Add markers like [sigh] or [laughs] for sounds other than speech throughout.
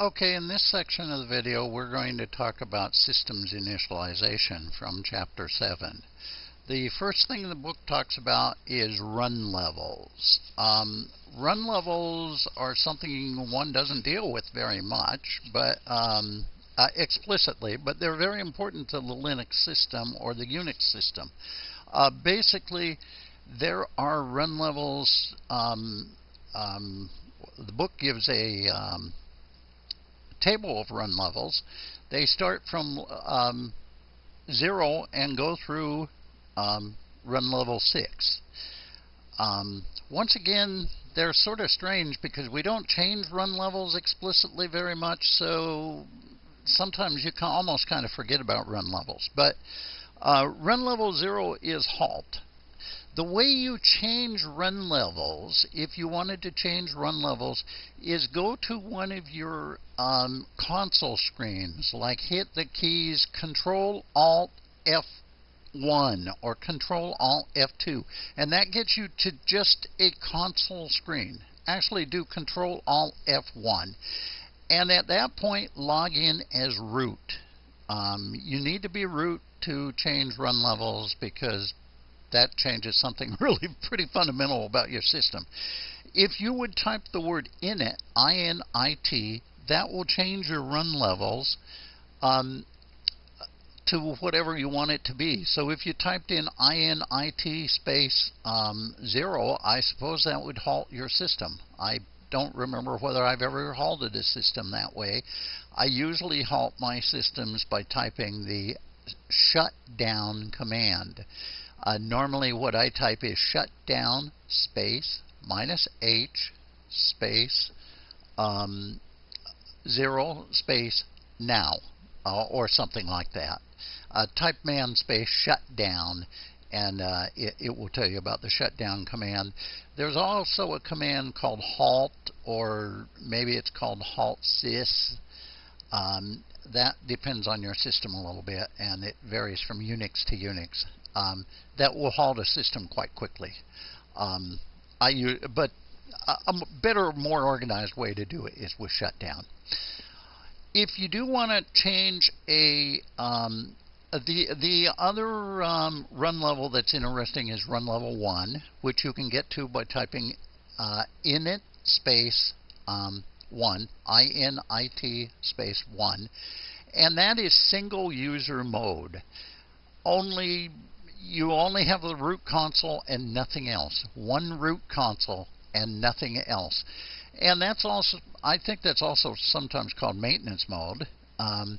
Okay, in this section of the video, we're going to talk about systems initialization from Chapter 7. The first thing the book talks about is run levels. Um, run levels are something one doesn't deal with very much, but um, uh, explicitly, but they're very important to the Linux system or the Unix system. Uh, basically, there are run levels. Um, um the book gives a um, table of run levels. They start from um, zero and go through um, run level six. Um, once again, they're sort of strange because we don't change run levels explicitly very much, so sometimes you can almost kind of forget about run levels. But uh, run level zero is halt. The way you change run levels, if you wanted to change run levels, is go to one of your um, console screens, like hit the keys Control Alt F1 or Control Alt F2, and that gets you to just a console screen. Actually, do Control Alt F1, and at that point, log in as root. Um, you need to be root to change run levels because that changes something [laughs] really pretty fundamental about your system. If you would type the word init, I-N-I-T, that will change your run levels um, to whatever you want it to be. So if you typed in INIT space um, 0, I suppose that would halt your system. I don't remember whether I've ever halted a system that way. I usually halt my systems by typing the shutdown command. Uh, normally what I type is shutdown space minus H space um, zero space now uh, or something like that. Uh, type man space shutdown and uh, it, it, will tell you about the shutdown command. There's also a command called halt or maybe it's called halt sys. Um, that depends on your system a little bit and it varies from Unix to Unix um, that will halt a system quite quickly. Um, I use, but a better, more organized way to do it is with shutdown. If you do want to change a um, the the other um, run level that's interesting is run level one, which you can get to by typing uh, init space um, one, I N I T space one, and that is single user mode. Only you only have the root console and nothing else. One root console and nothing else. And that's also, I think that's also sometimes called maintenance mode. Um,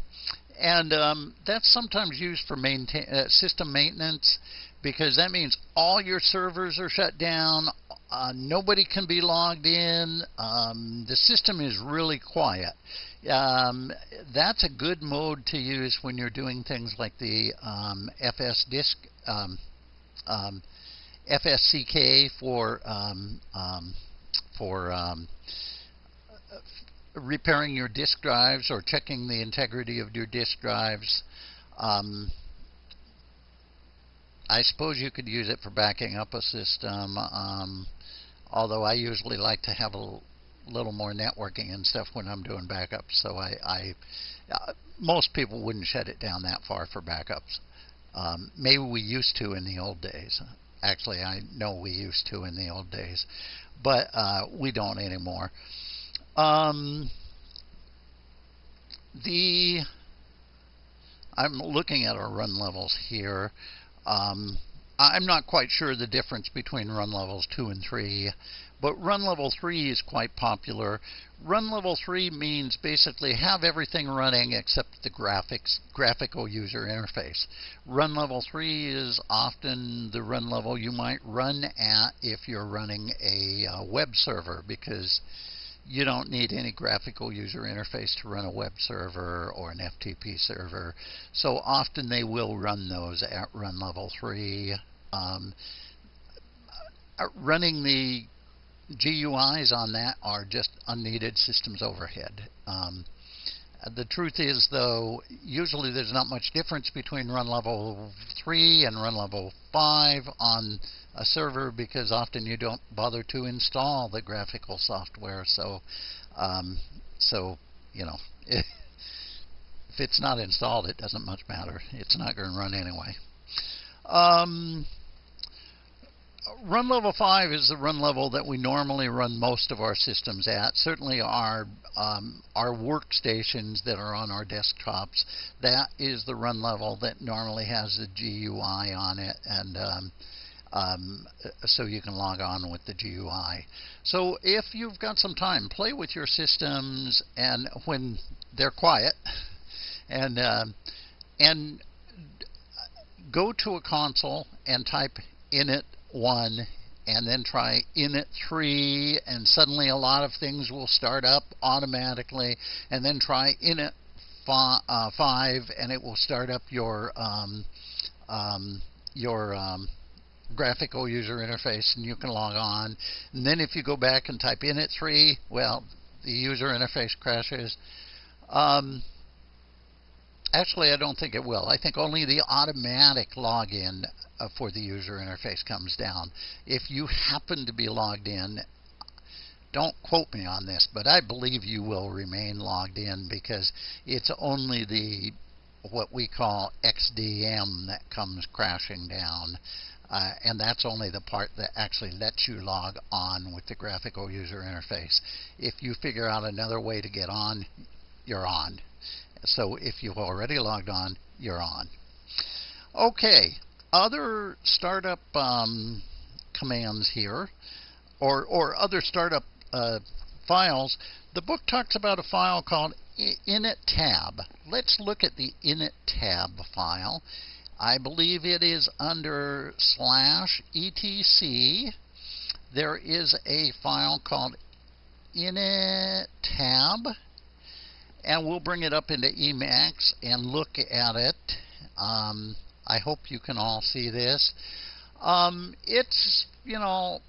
and um, that's sometimes used for maintain, uh, system maintenance because that means all your servers are shut down, uh, nobody can be logged in, um, the system is really quiet. Um, that's a good mode to use when you're doing things like the um, FS disk um, um, FSCK for um, um, for um, repairing your disk drives or checking the integrity of your disk drives. I suppose you could use it for backing up a system, although I usually like to have a little more networking and stuff when I'm doing backups. So I, I uh, most people wouldn't shut it down that far for backups. Um, maybe we used to in the old days. Actually, I know we used to in the old days, but uh, we don't anymore. Um, the I'm looking at our run levels here. Um, I'm not quite sure the difference between run levels 2 and 3. But run level 3 is quite popular. Run level 3 means basically have everything running except the graphics, graphical user interface. Run level 3 is often the run level you might run at if you're running a uh, web server because you don't need any graphical user interface to run a web server or an FTP server. So often they will run those at run level 3. Um, uh, running the GUIs on that are just unneeded systems overhead. Um, the truth is, though, usually there's not much difference between run level 3 and run level 5 on a server because often you don't bother to install the graphical software. So, um, so you know, [laughs] if it's not installed, it doesn't much matter. It's not going to run anyway. Um, run level 5 is the run level that we normally run most of our systems at. Certainly our, um, our workstations that are on our desktops, that is the run level that normally has the GUI on it. and um, um, so you can log on with the GUI. So if you've got some time, play with your systems and when they're quiet [laughs] and um, and go to a console and type init 1 and then try init 3 and suddenly a lot of things will start up automatically. And then try init uh, 5 and it will start up your um, um, your um, graphical user interface and you can log on. And then if you go back and type init 3 well the user interface crashes. Um, Actually, I don't think it will. I think only the automatic login uh, for the user interface comes down. If you happen to be logged in, don't quote me on this, but I believe you will remain logged in because it's only the what we call XDM that comes crashing down. Uh, and that's only the part that actually lets you log on with the graphical user interface. If you figure out another way to get on, you're on. So if you've already logged on, you're on. Okay, other startup um, commands here, or, or other startup uh, files, the book talks about a file called init tab. Let's look at the init tab file. I believe it is under slash etc. There is a file called init tab and we'll bring it up into Emacs and look at it. Um, I hope you can all see this. Um, it's, you know,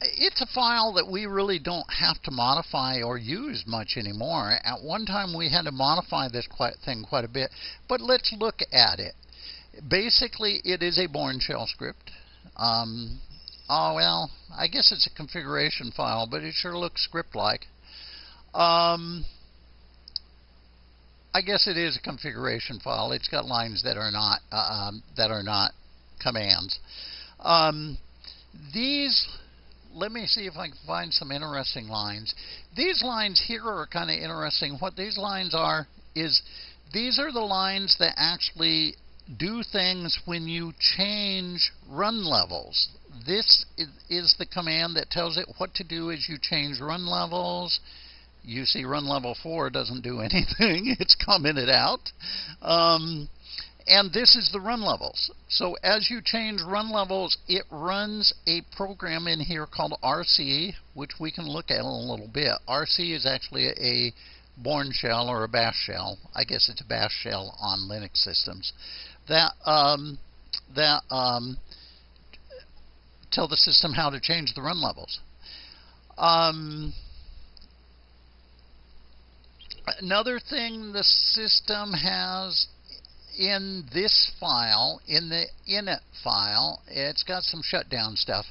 it's a file that we really don't have to modify or use much anymore. At one time we had to modify this quite thing quite a bit, but let's look at it. Basically, it is a Bourne shell script. Um, oh, well, I guess it's a configuration file, but it sure looks script-like. Um, I guess it is a configuration file. It's got lines that are not uh, um, that are not commands. Um, these, let me see if I can find some interesting lines. These lines here are kind of interesting. What these lines are is these are the lines that actually do things when you change run levels. This is the command that tells it what to do as you change run levels you see run level 4 doesn't do [laughs] anything. it's commented out. Um, and this is the run levels. So as you change run levels, it runs a program in here called RC, which we can look at in a little bit. RC is actually a Bourne shell or a bash shell. I guess it's a bash shell on Linux systems. That um, that um, tell the system how to change the run levels. Um, Another thing the system has in this file, in the init file, it's got some shutdown stuff.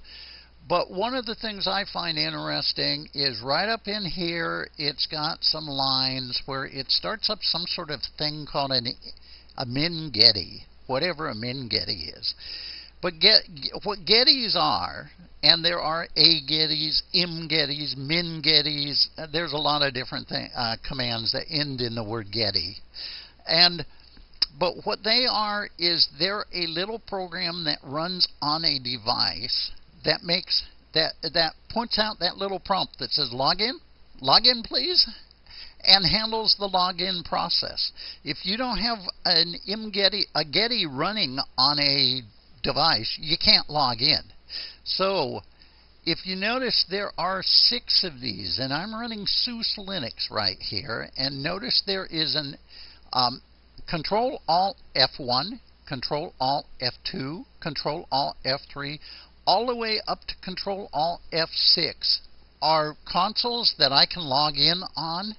But one of the things I find interesting is right up in here, it's got some lines where it starts up some sort of thing called an, a min getty, whatever a min getty is. But get, what gettys are, and there are a gettys, m gettys, min gettys. Uh, there's a lot of different thing, uh, commands that end in the word getty, and but what they are is they're a little program that runs on a device that makes that that points out that little prompt that says login, login please, and handles the login process. If you don't have an imgetty a getty running on a device, you can't log in. So if you notice there are six of these, and I'm running SUSE Linux right here, and notice there is an um, Control Alt F1, Control Alt F2, Control Alt F3, all the way up to Control Alt F6 are consoles that I can log in on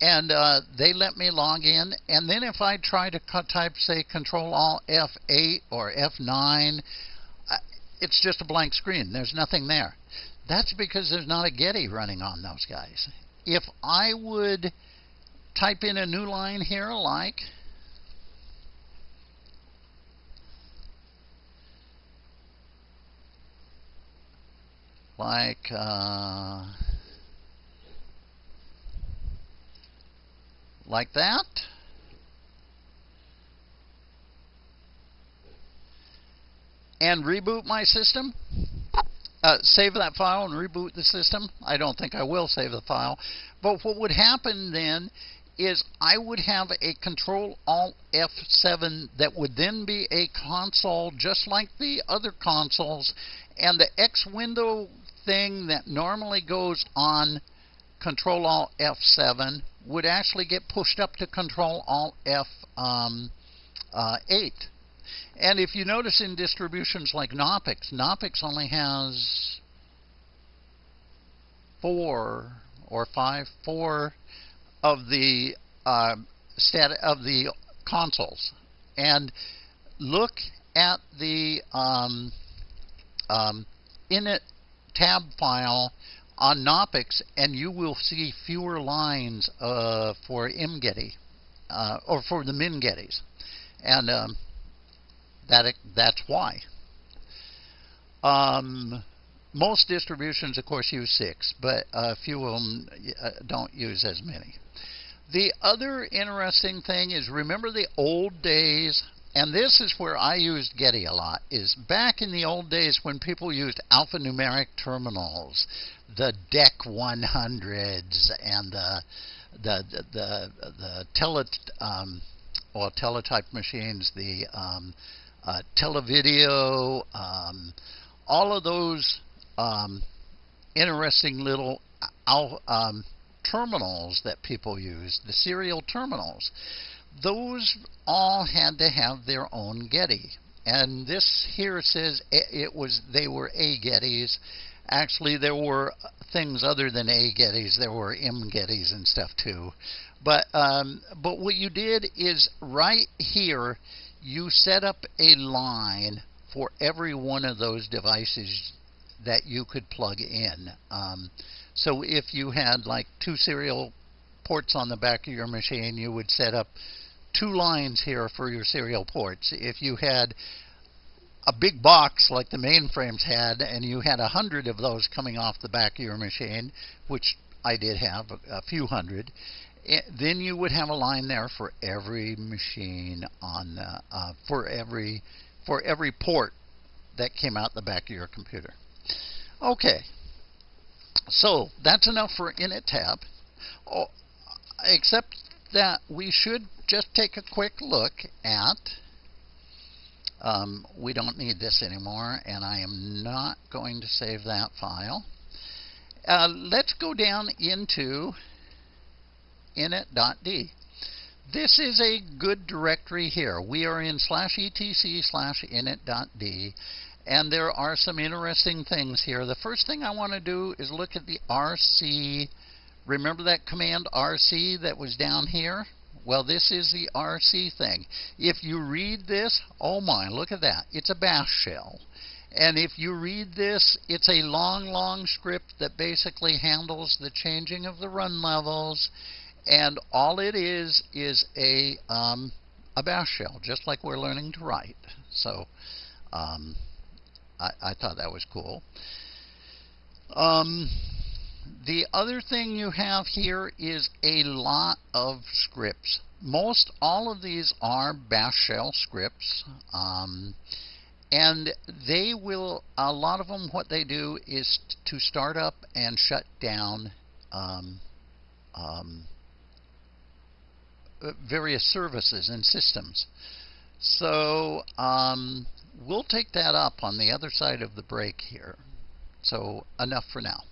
and uh, they let me log in. And then if I try to type, say, Control Alt F8 or F9, it's just a blank screen. There's nothing there. That's because there's not a Getty running on those guys. If I would type in a new line here like like uh, like that. And reboot my system. Uh, save that file and reboot the system. I don't think I will save the file. But what would happen then is I would have a Control Alt F7 that would then be a console just like the other consoles and the X window thing that normally goes on Control Alt F7 would actually get pushed up to Control Alt F8. Um, uh, and if you notice in distributions like Knoppix, Knoppix only has four or five, four of the uh, stat of the consoles, and look at the um, um, init tab file on Knoppix, and you will see fewer lines uh, for mgetty uh, or for the mingettys, and um, that that's why. Um, most distributions, of course, use six, but a few of them uh, don't use as many. The other interesting thing is remember the old days and this is where I used Getty a lot, is back in the old days when people used alphanumeric terminals, the DEC 100s and the the the the, the tele um, or teletype machines, the um, uh, televideo, um, all of those um, interesting little um, terminals that people used, the serial terminals those all had to have their own Getty. And this here says it was they were A Gettys. Actually, there were things other than A Gettys. There were M Gettys and stuff too. But um, but what you did is right here, you set up a line for every one of those devices that you could plug in. Um, so if you had like two serial ports on the back of your machine, you would set up two lines here for your serial ports. If you had a big box like the mainframes had, and you had a hundred of those coming off the back of your machine, which I did have a, few hundred, it, eh, then you would have a line there for every machine on the, uh, for every for every port that came out the back of your computer. Okay, so that's enough for init tab. Oh, except that we should just take a quick look at um, we don't need this anymore and I am not going to save that file. Uh, let's go down into init.d this is a good directory here. We are in slash etc slash init.d and there are some interesting things here. The first thing I want to do is look at the rc Remember that command RC that was down here? Well, this is the RC thing. If you read this, oh my, look at that. It's a bash shell. And if you read this, it's a long, long script that basically handles the changing of the run levels. And all it is is a, um, a bash shell, just like we're learning to write. So um, I, I, thought that was cool. Um, the other thing you have here is a lot of scripts. Most all of these are bash shell scripts. Um, and they will, a lot of them, what they do is to start up and shut down um, um, various services and systems. So um, we'll take that up on the other side of the break here. So enough for now.